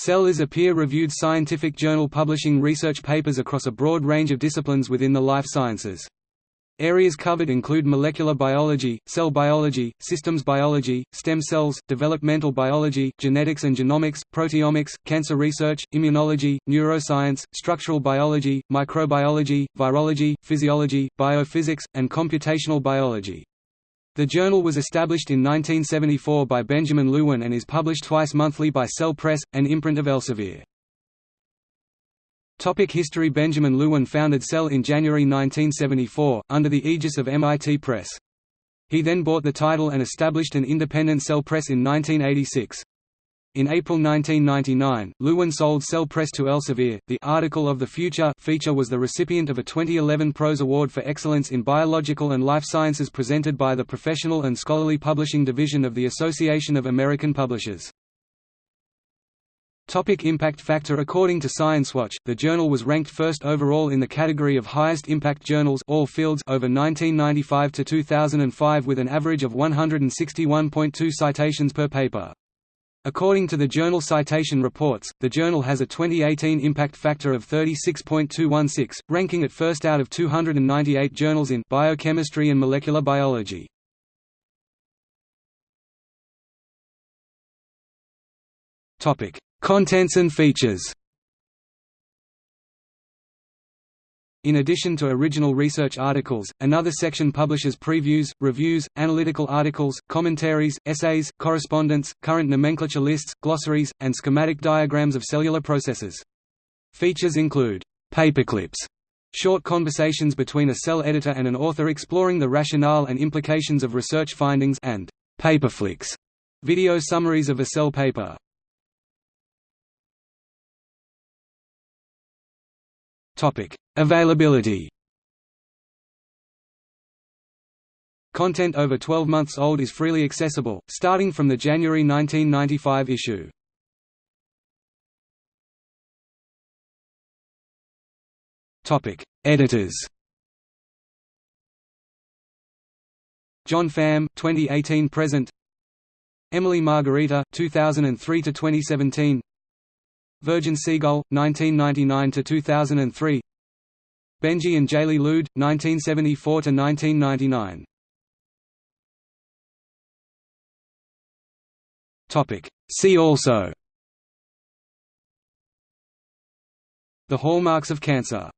Cell is a peer-reviewed scientific journal publishing research papers across a broad range of disciplines within the life sciences. Areas covered include molecular biology, cell biology, systems biology, stem cells, developmental biology, genetics and genomics, proteomics, cancer research, immunology, neuroscience, structural biology, microbiology, virology, physiology, biophysics, and computational biology. The journal was established in 1974 by Benjamin Lewin and is published twice monthly by Cell Press, an imprint of Elsevier. Topic History Benjamin Lewin founded Cell in January 1974, under the aegis of MIT Press. He then bought the title and established an independent Cell Press in 1986. In April 1999, Lewin sold Cell Press to Elsevier. The Article of the Future feature was the recipient of a 2011 Prose Award for Excellence in Biological and Life Sciences presented by the Professional and Scholarly Publishing Division of the Association of American Publishers. Topic impact factor According to ScienceWatch, the journal was ranked first overall in the category of highest impact journals all fields over 1995 to 2005 with an average of 161.2 citations per paper. According to the Journal Citation Reports, the journal has a 2018 impact factor of 36.216, ranking it first out of 298 journals in biochemistry and molecular biology. Topic: Contents and features In addition to original research articles, another section publishes previews, reviews, analytical articles, commentaries, essays, correspondence, current nomenclature lists, glossaries, and schematic diagrams of cellular processes. Features include paperclips, short conversations between a cell editor and an author exploring the rationale and implications of research findings and PaperFlicks, video summaries of a cell paper. Topic: Availability. Content over 12 months old is freely accessible, starting from the January 1995 issue. Topic: Editors. John Pham, 2018 present. Emily Margarita, 2003 to 2017. Vivian Siegel, 1999–2003 Benjamin Lewin, 1974–1999 See also. The hallmarks of cancer